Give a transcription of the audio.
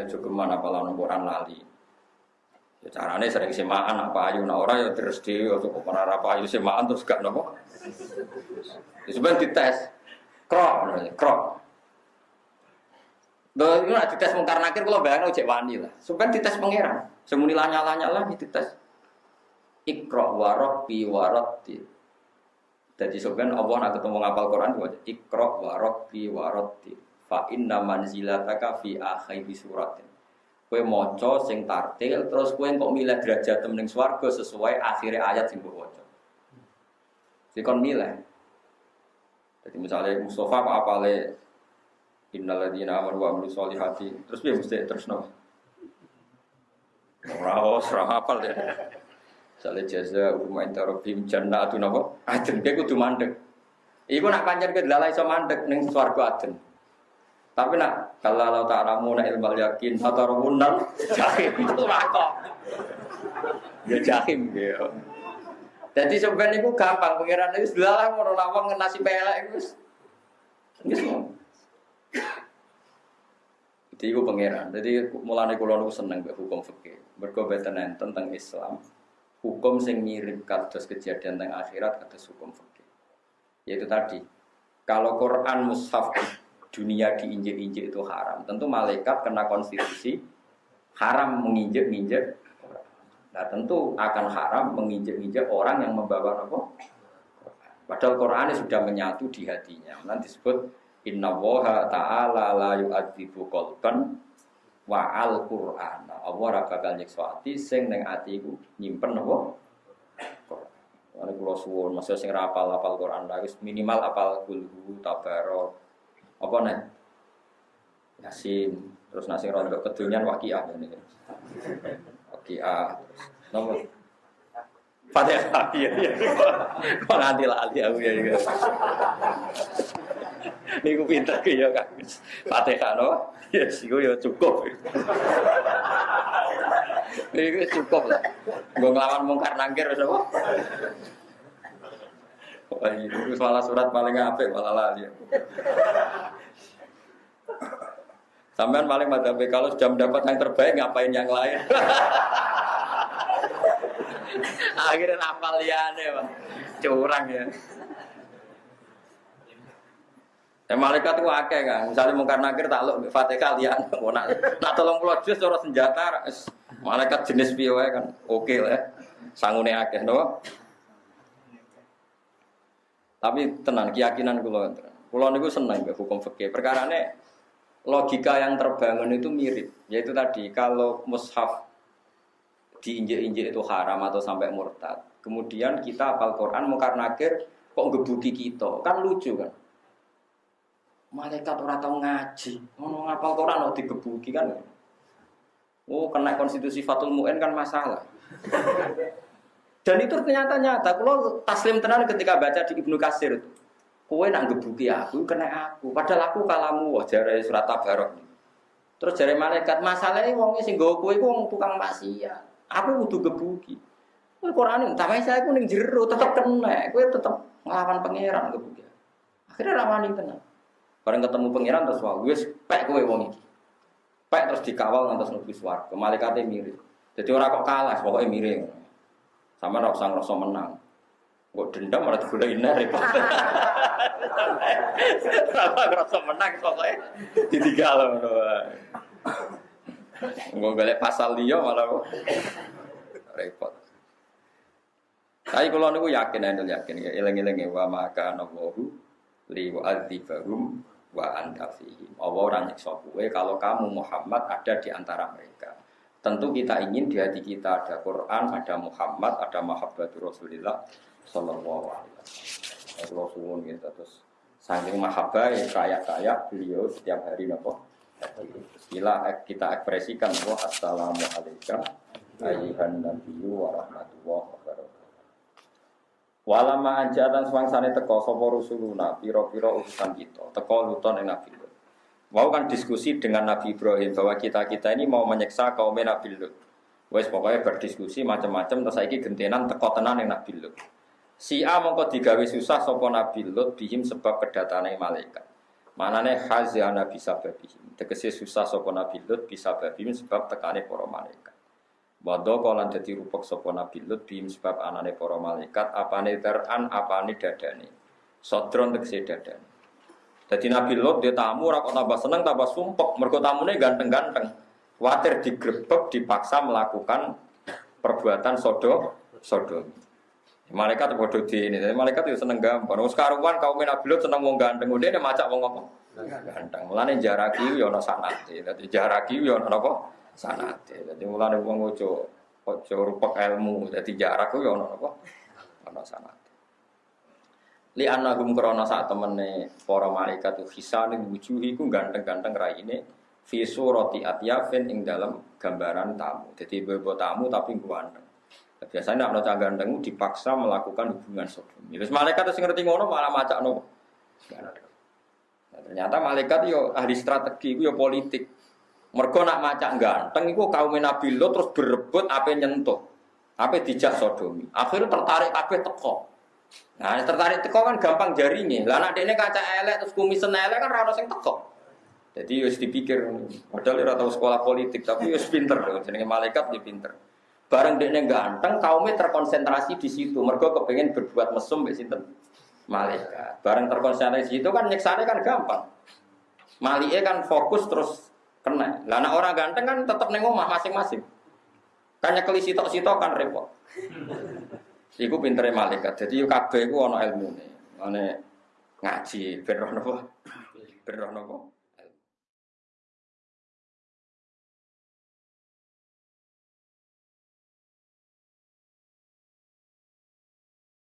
Mulane jogeman apa lan Quran lali. Ya carane sering semaan apa ayu nah ora ya terus dhewe kok ora apa ayu semaan terus gak nopo. Ya sebenarnya dites. Krok, krok. Lho, itu nak dites mungkar nakir kalau bayangno cek wani lah. Sebenarnya dites pangeran. Semuni lanya-lanya lah dites. Ikra wa rabbi wa rabbi. Jadi sebenarnya Allah nak ketemu ngapal Quran itu Ikra wa rabbi wa rabbi. Fa inna manzilataka fi akhiri suratin. Kue moco sing tartil terus kue kok milih derajat ning swarga sesuai akhirnya ayat sing mbok waca. Dikon milih. Jadi misalnya Mustafa apa apa le Innalladzina amanu wa solihati terus dia mesti terus no. Ora ora hafal deh. Misalnya jaza umma intarobim jannatu napa? Aden kowe kudu mandek. Iku nak pancen ke lalai iso mandek ning swarga aden. Tapi nak kalau Allah ta'alamu na ilmal yakin Hatarumunal jahim. Itu rako Ya jahim ya. Jadi sebenarnya itu gampang. Pengiran itu sudah lah Mau lawang nasi pelek itu Jadi itu pengiran. Jadi mulai kulo itu seneng hukum fikih. Berkobatan tentang Islam. Hukum yang mirip kados kejadian tentang akhirat kados hukum fikih. Yaitu tadi Kalau Quran mushaf dunia diinjek-injek itu haram. Tentu malaikat kena konstitusi haram menginjek-injek. Nah tentu akan haram menginjek-injek orang yang membawa apa? Padahal Quran sudah menyatu di hatinya. Nanti disebut Inna woha ta'ala la yu'adzibu kolban wa al Qur'an. Allah ora bakal nyiksa ati sing ning atiku nyimpen apa? Quran. Ane kula suwun, sing rapal apal Quran wis minimal apal kulhu tabarok apa nih? Yasin, terus nasi rondo kedunian wakiah ini. Wakiah, nomor Fatihah, iya iya. Kok nanti lali aku ya juga. Ini aku pinter ke ya kan. Fatihah no, ya sih ya cukup. Ini cukup lah. Gue ngelawan mungkar nangkir apa? Wah, itu malah surat paling apik malah lali. Sampean paling madhabe kalau sudah mendapat yang terbaik ngapain yang lain? Akhirnya liane, Pak. Curang ya. Ya malaikat itu akeh kan. Misalnya mungkar nakir takluk Fatihah lian. Nak nak tolong pulau jus cara senjata. Malaikat jenis piye kan. Oke lah. Ya. Sangune akeh no. Tapi tenang, keyakinan kulo kulo niku seneng be hukum fikih. Perkara ini logika yang terbangun itu mirip. Yaitu tadi kalau mushaf diinjek-injek itu haram atau sampai murtad. Kemudian kita apal Quran mungkar nakir kok ngebuki kita. Kan lucu kan. Malaikat orang tahu ngaji, mau ngapal Quran mau digebuki kan. Oh, kena konstitusi Fatul Mu'in kan masalah. Dan itu ternyata nyata. Kalau taslim tenan ketika baca di Ibnu Kasir itu, kue nak gebuki aku, kena aku. Padahal aku kalamu, wah jari surat tabarok. Terus jari malaikat, masalahnya wongnya sing gue kue wong tukang maksiat. Aku butuh gebuki. Kue Quran tapi saya aku ning jero tetap kena. Kue tetap ngelawan pangeran gebuki. Akhirnya rawani tenang. Bareng ketemu pangeran terus wah, gue pek kue wong iki. Pek terus dikawal ngantos nulis swarga. Malaikatnya mirip. Jadi orang kok kalah, pokoknya mirip. Sama ora usah menang. Gue dendam malah gula ina repot. Sama ngerasa menang pokoknya ditinggal Gue galak pasal dia malah repot. Tapi kalau niku yakin, anda yakin, ya eleng-eleng wa maka nawahu li wa adzibahum wa anta fihim. Allah orang nyiksa kalau kamu Muhammad ada di antara mereka. Tentu kita ingin di hati kita ada Quran, ada Muhammad, ada Mahabbatul Rasulullah Sallallahu Alaihi Wasallam. Kalau gitu terus saking mahabbah ya kayak kayak beliau setiap hari nopo. Bila kita ekspresikan bahwa Assalamualaikum ayuhan nabiyyu wa rahmatullahi wa barakatuh. Walama swangsane teko sapa rusuluna pira-pira urusan kita, teko luton ing nabi Mau kan diskusi dengan Nabi Ibrahim bahwa kita-kita ini mau menyiksa kaum Nabi Lut. Wes pokoknya berdiskusi macam-macam terus saiki gentenan teko tenan yang Nabi Lut. Si A mongko digawe susah sapa Nabi Lut bihim sebab kedatangan malaikat. Manane khazana bisa babi. Tegese susah sapa Nabi Lut bisa babi sebab tekane para malaikat. Wadha kala dadi rupek sapa Nabi Lut bim sebab anane para malaikat apane teran apane dadane. Sodron tegese dadane. Jadi Nabi Lut dia tamu ora kok tambah seneng tambah sumpek mergo tamune ganteng-ganteng. Watir digrebek dipaksa melakukan perbuatan sodo sodo. Malaikat bodoh di ini, malaikat itu seneng gampang. Wong sekaruan kaum Nabi Lut seneng wong ganteng, dia dia macak wong apa? Ganteng. Mulane jaraki yo ana sanate. Dadi jaraki yo ana apa? Sanate. Dadi mulane wong ojo ojo rupek ilmu. Dadi jarak yo ana apa? Ana sanate. Li anagum krana sak temene para malaikat itu hisane wujuhi ku ganteng-ganteng raine fi surati atyafin ing dalam gambaran tamu. Jadi bebo tamu tapi ganteng. Biasanya anak cah ganteng dipaksa melakukan hubungan sodomi. Terus malaikat itu ngerti ngono malah macak no. Nah, ternyata malaikat yo ahli strategi, yo politik. Mergo nak macak ganteng iku kaum Nabi lo terus berebut apa nyentuh. Apa dijak sodomi. Akhirnya tertarik apa teko. Nah, tertarik teko kan gampang jaringnya. Lah anak ini kaca elek terus kumisen elek kan rada sing teko. Jadi harus dipikir, padahal dia tahu sekolah politik, tapi harus pinter, jadi malaikat dia pinter. Bareng dia ganteng, kaumnya terkonsentrasi di situ. Mereka kepengen berbuat mesum di situ. Malaikat. Bareng terkonsentrasi di situ kan nyeksane kan gampang. Malike kan fokus terus kena. Lah orang ganteng kan tetap neng omah masing-masing. Kan nyekeli sitok-sitok kan repot. Iku pintere malaikat. Jadi yuk kabeh iku ana ilmune. Ane ngaji ben roh napa? Ben roh napa?